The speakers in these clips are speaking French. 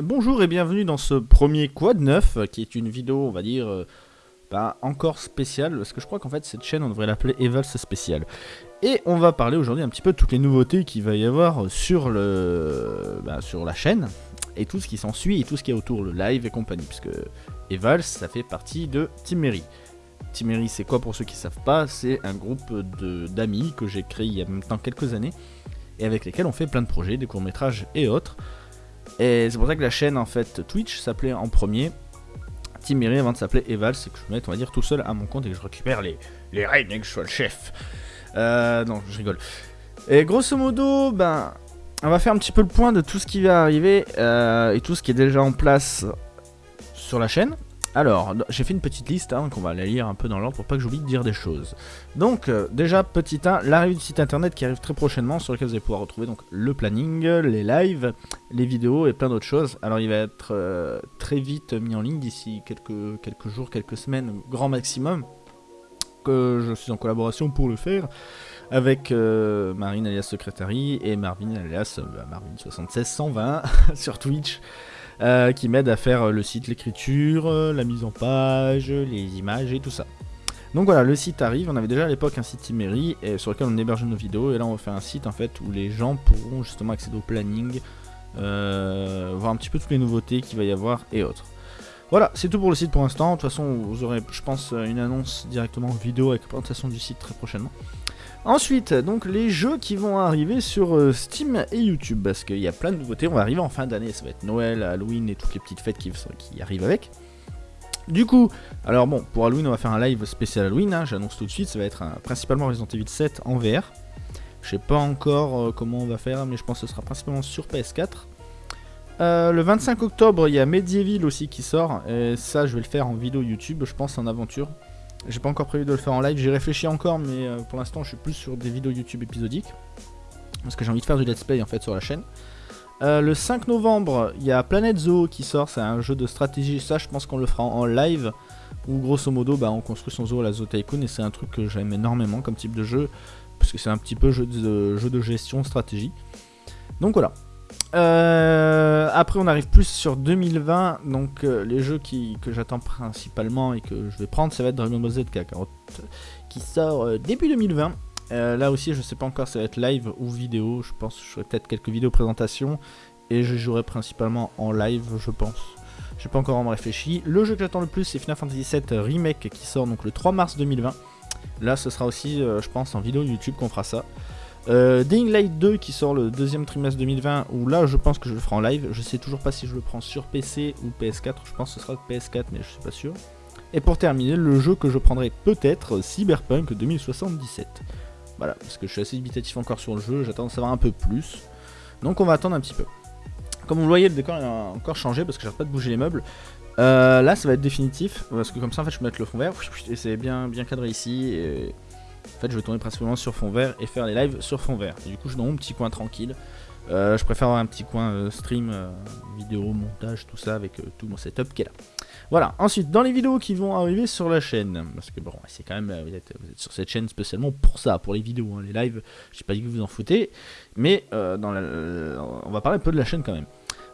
Bonjour et bienvenue dans ce premier Quad 9, euh, qui est une vidéo, on va dire, euh, bah, encore spéciale, parce que je crois qu'en fait cette chaîne, on devrait l'appeler Evals Spécial. Et on va parler aujourd'hui un petit peu de toutes les nouveautés qu'il va y avoir sur, le, bah, sur la chaîne, et tout ce qui s'ensuit, et tout ce qui est autour, le live et compagnie, puisque Evals, ça fait partie de. Team Mary, c'est quoi pour ceux qui ne savent pas? C'est un groupe d'amis que j'ai créé il y a maintenant quelques années, et avec lesquels on fait plein de projets, des courts-métrages et autres. Et c'est pour ça que la chaîne en fait Twitch s'appelait en premier Team Miri avant de s'appeler Eval, c'est que je me mette on va dire tout seul à mon compte et que je récupère les, les et que je sois le chef. Euh, non, je rigole. Et grosso modo, ben, on va faire un petit peu le point de tout ce qui va arriver euh, et tout ce qui est déjà en place sur la chaîne. Alors, j'ai fait une petite liste hein, qu'on va la lire un peu dans l'ordre pour pas que j'oublie de dire des choses. Donc, euh, déjà, petit 1, l'arrivée du site internet qui arrive très prochainement, sur lequel vous allez pouvoir retrouver donc le planning, les lives, les vidéos et plein d'autres choses. Alors, il va être euh, très vite mis en ligne d'ici quelques, jours, quelques semaines, grand maximum. Que je suis en collaboration pour le faire avec euh, Marine alias Secretary et Marvin alias bah, Marvin76120 sur Twitch. Euh, qui m'aide à faire le site, l'écriture, euh, la mise en page, les images et tout ça. Donc voilà, le site arrive, on avait déjà à l'époque un site Timery et sur lequel on héberge nos vidéos et là on va faire un site en fait où les gens pourront justement accéder au planning, euh, voir un petit peu toutes les nouveautés qu'il va y avoir et autres. Voilà, c'est tout pour le site pour l'instant. De toute façon, vous aurez, je pense, une annonce directement vidéo avec présentation du site très prochainement. Ensuite, donc les jeux qui vont arriver sur euh, Steam et YouTube, parce qu'il y a plein de nouveautés, on va arriver en fin d'année, ça va être Noël, Halloween et toutes les petites fêtes qui, arrivent avec. Du coup, alors bon, pour Halloween on va faire un live spécial Halloween, hein, j'annonce tout de suite, ça va être principalement Resident Evil 7 en VR. Je sais pas encore euh, comment on va faire, mais je pense que ce sera principalement sur PS4. Euh, le 25 octobre, il y a Medieval aussi qui sort, et ça je vais le faire en vidéo YouTube, je pense en aventure. J'ai pas encore prévu de le faire en live, j'ai réfléchi encore, mais euh, pour l'instant je suis plus sur des vidéos YouTube épisodiques. Parce que j'ai envie de faire du let's play en fait sur la chaîne. Euh, le 5 novembre, il y a Planet Zoo qui sort, c'est un jeu de stratégie, ça je pense qu'on le fera en live. Où grosso modo bah, on construit son zoo à la Zoo Tycoon et c'est un truc que j'aime énormément comme type de jeu. Parce que c'est un petit peu de, jeu de gestion, stratégie. Donc voilà, euh, après, on arrive plus sur 2020. Donc, euh, les jeux qui, que j'attends principalement et que je vais prendre, ça va être Dragon Ball Z qui sort euh, début 2020. là aussi, je sais pas encore si ça va être live ou vidéo. Je pense que je ferai peut-être quelques vidéos présentations et je jouerai principalement en live, je pense. J'ai pas encore vraiment réfléchi. Le jeu que j'attends le plus, c'est Final Fantasy VII Remake qui sort donc le 3 mars 2020. Là, ce sera aussi, je pense, en vidéo YouTube qu'on fera ça. Euh, Dying Light 2 qui sort le deuxième trimestre 2020, où là je pense que je le ferai en live. Je sais toujours pas si je le prends sur PC ou PS4. Je pense que ce sera PS4, mais je suis pas sûr. Et pour terminer, le jeu que je prendrai peut-être, Cyberpunk 2077. Voilà, parce que je suis assez dubitatif encore sur le jeu, j'attends de savoir un peu plus. Donc on va attendre un petit peu. Comme vous le voyez, le décor a encore changé parce que j'arrête pas de bouger les meubles. Euh, là, ça va être définitif, parce que comme ça, en fait, je peux mettre le fond vert, et c'est bien, bien cadré ici, et en fait, je vais tourner principalement sur fond vert et faire les lives sur fond vert. du coup, je suis dans mon petit coin tranquille. Euh, je préfère avoir un petit coin euh, stream, euh, vidéo, montage, tout ça avec tout mon setup qui est là. Voilà, ensuite dans les vidéos qui vont arriver sur la chaîne, parce que bon, c'est quand même, vous êtes, sur cette chaîne spécialement pour ça, pour les vidéos, hein, les lives, je sais pas dit que vous en foutez, mais on va parler un peu de la chaîne quand même.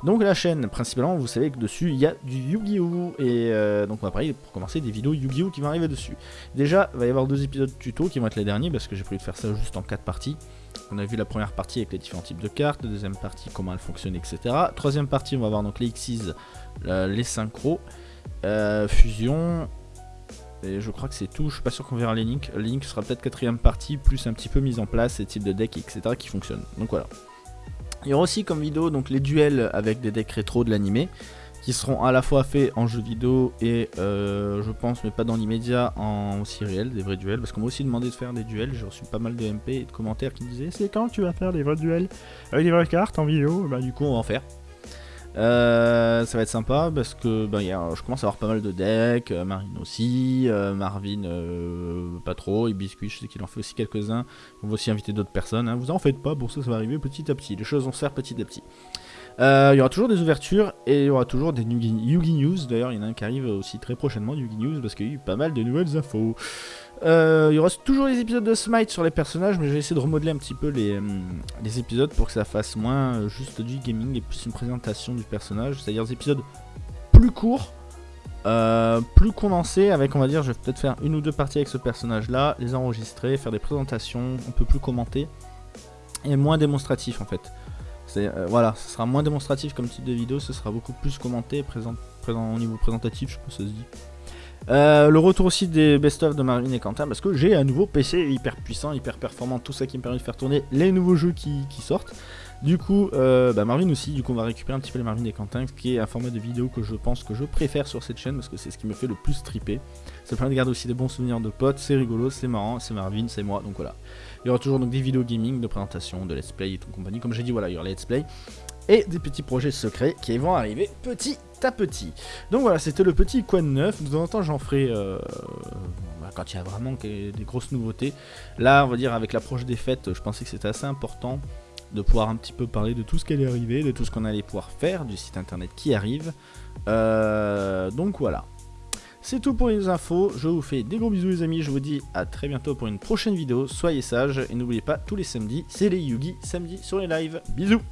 Donc la chaîne, principalement, vous savez que dessus, il y a du Yu-Gi-Oh! Et euh, donc on va parler, pour commencer, des vidéos Yu-Gi-Oh! qui vont arriver dessus. Déjà, il va y avoir deux épisodes tuto qui vont être les derniers, parce que j'ai prévu de faire ça juste en quatre parties. On a vu la première partie avec les différents types de cartes, la deuxième partie, comment elles fonctionnent, etc. Troisième partie, on va voir donc les Xyz, les synchros, euh, fusion, et je crois que c'est tout, je suis pas sûr qu'on verra les links. Link sera peut-être quatrième partie, plus un petit peu mise en place, et types de deck, etc. qui fonctionnent. Donc voilà. Il y aura aussi comme vidéo donc les duels avec des decks rétro de l'animé qui seront à la fois faits en jeu vidéo et euh, je pense mais pas dans l'immédiat en aussi réel, des vrais duels. Parce qu'on m'a aussi demandé de faire des duels, j'ai reçu pas mal de MP et de commentaires qui me disaient c'est quand tu vas faire des vrais duels avec des vraies cartes en vidéo, bah du coup on va en faire. Euh, ça va être sympa parce que ben, je commence à avoir pas mal de decks, euh, Marine aussi, euh, Marvin pas trop, et Biscuit je sais qu'il en fait aussi quelques-uns. On va aussi inviter d'autres personnes, hein. vous en faites pas, pour ça ça va arriver petit à petit, les choses vont se faire petit à petit. Il y aura toujours des ouvertures et il y aura toujours des Yugi News. D'ailleurs, il y en a un qui arrive aussi très prochainement, Yugi News, parce qu'il y a eu pas mal de nouvelles infos. Euh, il aura toujours les épisodes de Smite sur les personnages, mais je vais essayer de remodeler un petit peu les, les épisodes pour que ça fasse moins euh, juste du gaming et plus une présentation du personnage. C'est-à-dire des épisodes plus courts, euh, plus condensés, avec on va dire, je vais peut-être faire une ou deux parties avec ce personnage-là, les enregistrer, faire des présentations, un peu plus commenter, et moins démonstratif en fait. Euh, voilà, ce sera moins démonstratif comme type de vidéo, ce sera beaucoup plus commenté, au niveau présentatif, je pense que ça se dit. Euh, le retour aussi des best-of de Marvin et Quentin parce que j'ai un nouveau PC hyper puissant, hyper performant, tout ça qui me permet de faire tourner les nouveaux jeux qui, sortent. Du coup, euh, bah, Marvin aussi, du coup on va récupérer un petit peu les Marvin et Quentin, qui est un format de vidéo que je pense que je préfère sur cette chaîne parce que c'est ce qui me fait le plus triper. Ça permet de garder aussi des bons souvenirs de potes, c'est rigolo, c'est marrant, c'est Marvin, c'est moi, donc voilà. Il y aura toujours donc des vidéos gaming, de présentation, de let's play et tout compagnie. Comme j'ai dit, voilà, il y aura les let's play et des petits projets secrets qui vont arriver petit à petit. Donc voilà, c'était le petit Quad 9. De temps en temps, j'en ferai euh, bah, quand il y a vraiment des grosses nouveautés. Là, on va dire, avec l'approche des fêtes, je pensais que c'était assez important de pouvoir un petit peu parler de tout ce qui allait arriver, de tout ce qu'on allait pouvoir faire, du site internet qui arrive. Euh, donc voilà. C'est tout pour les infos, je vous fais des gros bisous les amis, je vous dis à très bientôt pour une prochaine vidéo, soyez sages et n'oubliez pas tous les samedis, c'est les Yugi samedi sur les lives. Bisous